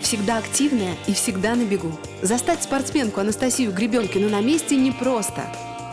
Всегда активная и всегда на бегу. Застать спортсменку Анастасию Гребенкину на месте непросто.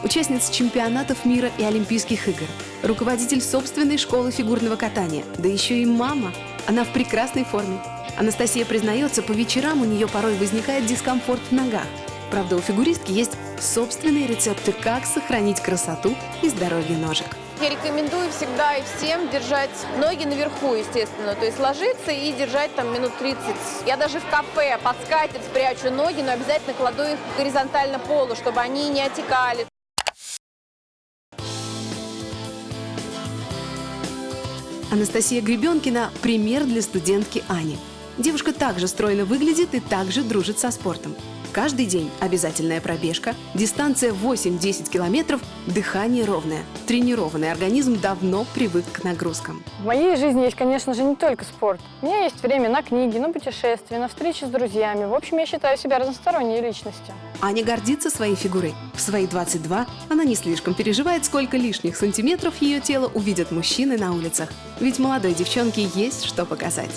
Участница чемпионатов мира и Олимпийских игр. Руководитель собственной школы фигурного катания. Да еще и мама. Она в прекрасной форме. Анастасия признается, по вечерам у нее порой возникает дискомфорт в ногах. Правда, у фигуристки есть собственные рецепты, как сохранить красоту и здоровье ножек. Я рекомендую всегда и всем держать ноги наверху, естественно. То есть ложиться и держать там минут 30. Я даже в кафе под скатерть спрячу ноги, но обязательно кладу их горизонтально полу, чтобы они не отекали. Анастасия Гребенкина – пример для студентки Ани. Девушка также стройно выглядит и также дружит со спортом. Каждый день обязательная пробежка, дистанция 8-10 километров, дыхание ровное. Тренированный организм давно привык к нагрузкам. В моей жизни есть, конечно же, не только спорт. У меня есть время на книги, на путешествия, на встречи с друзьями. В общем, я считаю себя разносторонней личностью. Аня гордится своей фигурой. В свои 22 она не слишком переживает, сколько лишних сантиметров ее тело увидят мужчины на улицах. Ведь молодой девчонке есть что показать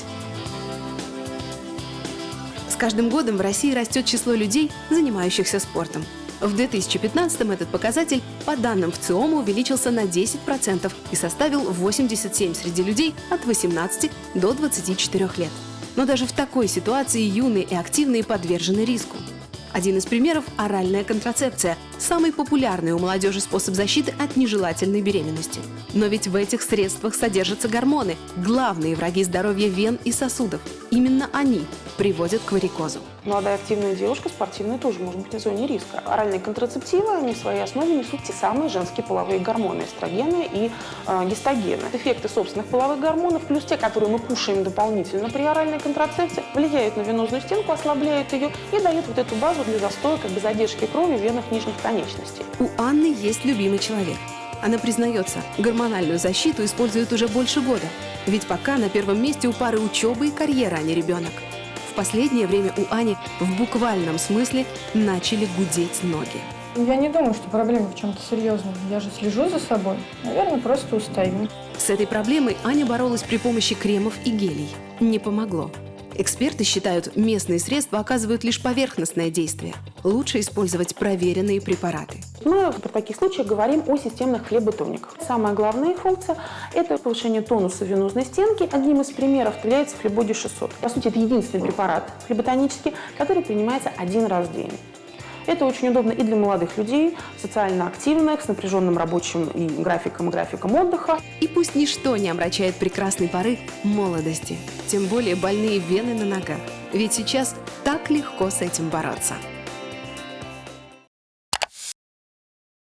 каждым годом в России растет число людей, занимающихся спортом. В 2015 этот показатель, по данным ВЦИОМа, увеличился на 10% и составил 87 среди людей от 18 до 24 лет. Но даже в такой ситуации юные и активные подвержены риску. Один из примеров – оральная контрацепция – самый популярный у молодежи способ защиты от нежелательной беременности. Но ведь в этих средствах содержатся гормоны – главные враги здоровья вен и сосудов. Именно они приводят к варикозу. Молодая активная девушка спортивная тоже может быть на зоне риска. Оральные контрацептивы, они в своей основе несут те самые женские половые гормоны – эстрогены и э, гистогены. Эффекты собственных половых гормонов, плюс те, которые мы кушаем дополнительно при оральной контрацепции, влияют на венозную стенку, ослабляют ее и дают вот эту базу для застоя, как бы задержки крови в венах нижних конечностей. У Анны есть любимый человек. Она признается, гормональную защиту использует уже больше года. Ведь пока на первом месте у пары учеба и карьера, а не ребенок. В последнее время у Ани в буквальном смысле начали гудеть ноги. Я не думаю, что проблема в чем-то серьезном. Я же слежу за собой. Наверное, просто устаю. С этой проблемой Аня боролась при помощи кремов и гелей. Не помогло. Эксперты считают, местные средства оказывают лишь поверхностное действие. Лучше использовать проверенные препараты. Мы при таких случаях говорим о системных флеботониках. Самая главная функция – это повышение тонуса венозной стенки. Одним из примеров является флебоди 600. По сути, это единственный препарат флеботонический, который принимается один раз в день. Это очень удобно и для молодых людей, социально активных, с напряженным рабочим и графиком, и графиком отдыха. И пусть ничто не омрачает прекрасной поры молодости, тем более больные вены на ногах. Ведь сейчас так легко с этим бороться.